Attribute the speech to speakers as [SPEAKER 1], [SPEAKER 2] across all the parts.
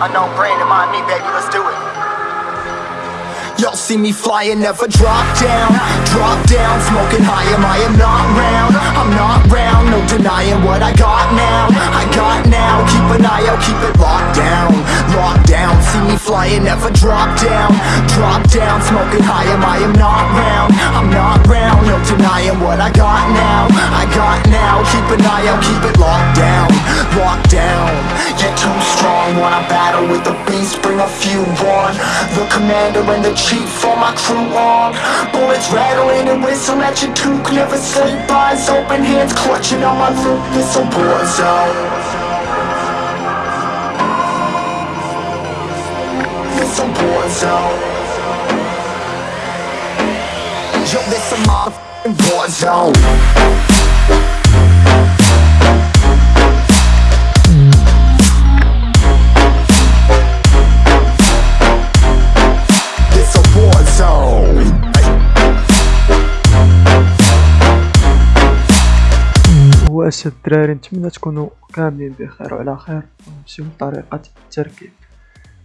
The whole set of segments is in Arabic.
[SPEAKER 1] Unknown brain, mind me, baby, let's do it.
[SPEAKER 2] Y'all see me flying, never drop down. Drop down, smoking high, am I am not round? I'm not round, no denying what I got now. I got now, keep an eye out, keep it locked down. Locked down, see me flying, never drop down. Drop down, smoking high, am I am not round? I'm not round, no denying what I got now. I got now, keep an eye out, keep it locked down. Locked down, Wanna battle with the beast, bring a few on. The commander and the chief for my crew on. Bullets rattling and whistle at your toque Never sleep, eyes open, hands clutching on my loot This a war zone. This a war zone. Yo, this a motherfucking war zone
[SPEAKER 3] واش الدراري نتمنى تكونوا كاملين بخير وعلى خير. ونمشيو لطريقة التركيب.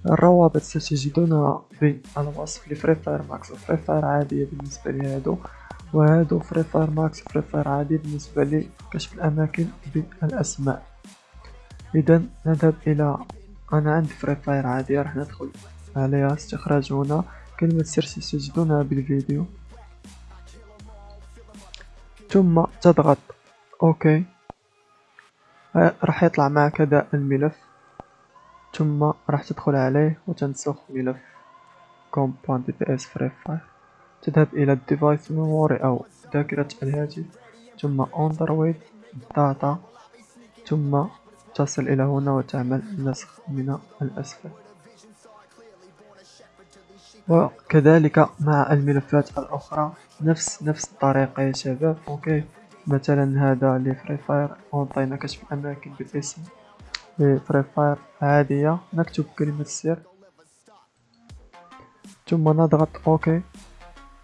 [SPEAKER 3] الروابط ستجدونها في الوصف لفري فاير ماكس وفري فاير عادية بالنسبة لي هادو وهادو فري فاير ماكس وفري فاير عادي بالنسبة لي كشف الأماكن بالأسماء. إذا نذهب إلى أنا عندي فري فاير عادية راح ندخل عليها. استخراج هنا. كلمة سر ستجدونها بالفيديو. ثم تضغط okay. ه- راح يطلع معك هذا الملف. ثم راح تدخل عليه وتنسخ ملف com.dps free fire تذهب إلى ال device memory أو ذاكرة الهاتف. ثم Android data. ثم تصل إلى هنا وتعمل نسخ من الأسفل. وكذلك مع الملفات الأخرى. نفس نفس الطريقة يا شباب. okay. مثلا هذا لفري فاير أعطينا كشف الأماكن بالاسم. لفري فاير عادية نكتب كلمة السر ثم نضغط okay.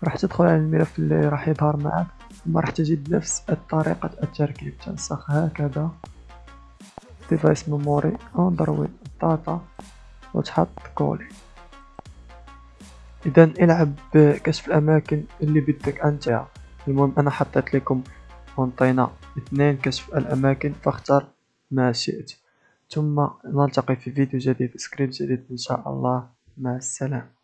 [SPEAKER 3] راح تدخل على الملف اللي راح يظهر معك. ثم راح تجد نفس طريقة التركيب. تنسخ هكذا. device memory Android data وتحط coller اذا العب بكشف الأماكن اللي بدك أنت. المهم أنا حطيت لكم أنطينا اثنين كشف الأماكن فاختر ما شئت. ثم نلتقي في فيديو جديد سكريبت جديد إن شاء الله. مع السلامة.